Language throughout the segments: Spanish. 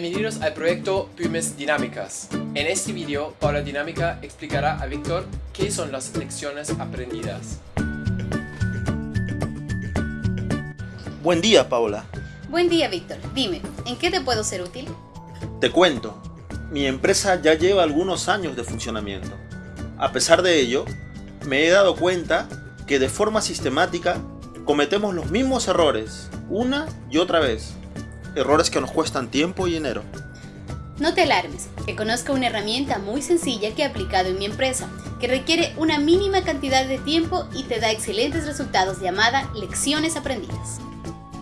Bienvenidos al proyecto Pymes Dinámicas. En este video, Paula Dinámica explicará a Víctor qué son las lecciones aprendidas. Buen día, Paula. Buen día, Víctor. Dime, ¿en qué te puedo ser útil? Te cuento, mi empresa ya lleva algunos años de funcionamiento. A pesar de ello, me he dado cuenta que de forma sistemática cometemos los mismos errores una y otra vez. Errores que nos cuestan tiempo y dinero. No te alarmes, que conozco una herramienta muy sencilla que he aplicado en mi empresa, que requiere una mínima cantidad de tiempo y te da excelentes resultados llamada lecciones aprendidas.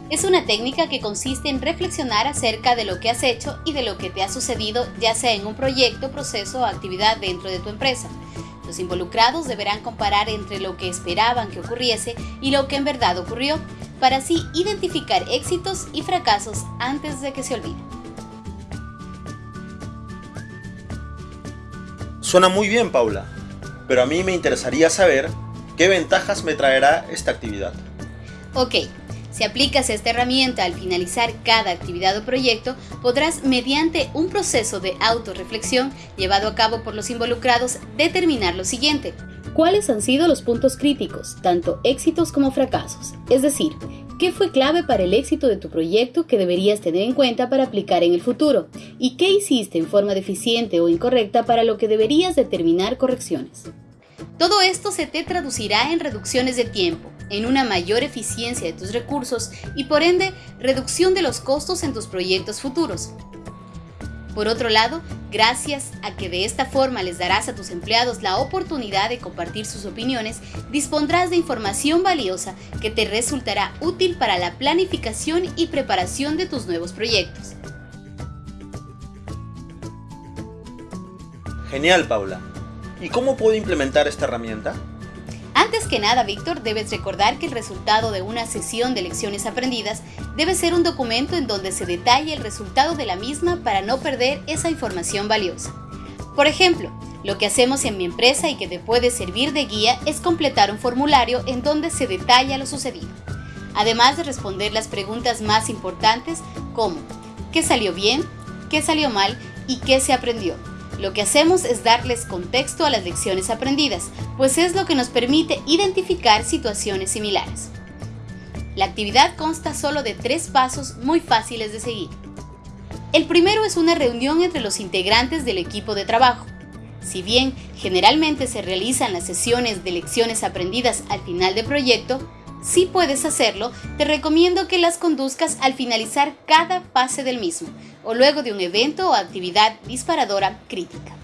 Es una técnica que consiste en reflexionar acerca de lo que has hecho y de lo que te ha sucedido ya sea en un proyecto, proceso o actividad dentro de tu empresa. Los involucrados deberán comparar entre lo que esperaban que ocurriese y lo que en verdad ocurrió, para así identificar éxitos y fracasos antes de que se olviden. Suena muy bien, Paula, pero a mí me interesaría saber qué ventajas me traerá esta actividad. Ok, si aplicas esta herramienta al finalizar cada actividad o proyecto, podrás, mediante un proceso de autorreflexión llevado a cabo por los involucrados, determinar lo siguiente. ¿Cuáles han sido los puntos críticos, tanto éxitos como fracasos? Es decir, ¿qué fue clave para el éxito de tu proyecto que deberías tener en cuenta para aplicar en el futuro? ¿Y qué hiciste en forma deficiente o incorrecta para lo que deberías determinar correcciones? Todo esto se te traducirá en reducciones de tiempo, en una mayor eficiencia de tus recursos y por ende reducción de los costos en tus proyectos futuros. Por otro lado, gracias a que de esta forma les darás a tus empleados la oportunidad de compartir sus opiniones, dispondrás de información valiosa que te resultará útil para la planificación y preparación de tus nuevos proyectos. Genial, Paula. ¿Y cómo puedo implementar esta herramienta? Antes que nada, Víctor, debes recordar que el resultado de una sesión de lecciones aprendidas debe ser un documento en donde se detalle el resultado de la misma para no perder esa información valiosa. Por ejemplo, lo que hacemos en mi empresa y que te puede servir de guía es completar un formulario en donde se detalla lo sucedido, además de responder las preguntas más importantes como ¿qué salió bien? ¿qué salió mal? y ¿qué se aprendió? Lo que hacemos es darles contexto a las lecciones aprendidas, pues es lo que nos permite identificar situaciones similares. La actividad consta solo de tres pasos muy fáciles de seguir. El primero es una reunión entre los integrantes del equipo de trabajo. Si bien generalmente se realizan las sesiones de lecciones aprendidas al final del proyecto, si puedes hacerlo, te recomiendo que las conduzcas al finalizar cada fase del mismo o luego de un evento o actividad disparadora crítica.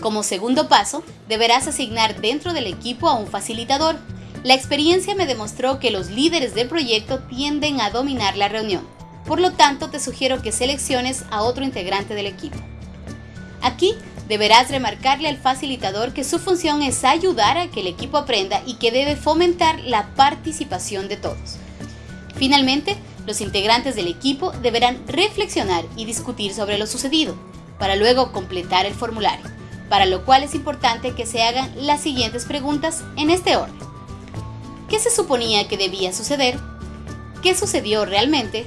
Como segundo paso, deberás asignar dentro del equipo a un facilitador. La experiencia me demostró que los líderes del proyecto tienden a dominar la reunión. Por lo tanto, te sugiero que selecciones a otro integrante del equipo. Aquí Deberás remarcarle al facilitador que su función es ayudar a que el equipo aprenda y que debe fomentar la participación de todos. Finalmente, los integrantes del equipo deberán reflexionar y discutir sobre lo sucedido, para luego completar el formulario, para lo cual es importante que se hagan las siguientes preguntas en este orden. ¿Qué se suponía que debía suceder? ¿Qué sucedió realmente?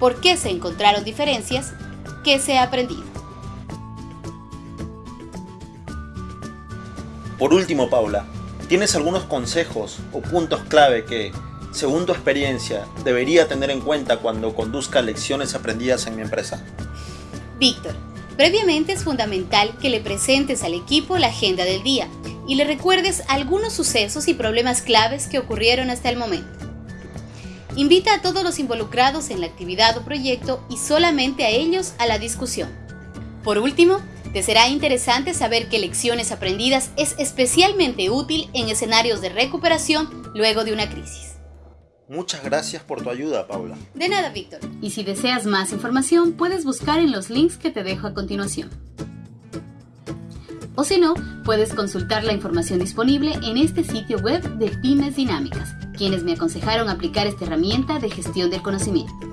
¿Por qué se encontraron diferencias? ¿Qué se ha aprendido? Por último, Paula, ¿tienes algunos consejos o puntos clave que, según tu experiencia, debería tener en cuenta cuando conduzca lecciones aprendidas en mi empresa? Víctor, previamente es fundamental que le presentes al equipo la agenda del día y le recuerdes algunos sucesos y problemas claves que ocurrieron hasta el momento. Invita a todos los involucrados en la actividad o proyecto y solamente a ellos a la discusión. Por último, te será interesante saber que lecciones aprendidas es especialmente útil en escenarios de recuperación luego de una crisis. Muchas gracias por tu ayuda, Paula. De nada, Víctor. Y si deseas más información, puedes buscar en los links que te dejo a continuación. O si no, puedes consultar la información disponible en este sitio web de Pymes Dinámicas, quienes me aconsejaron aplicar esta herramienta de gestión del conocimiento.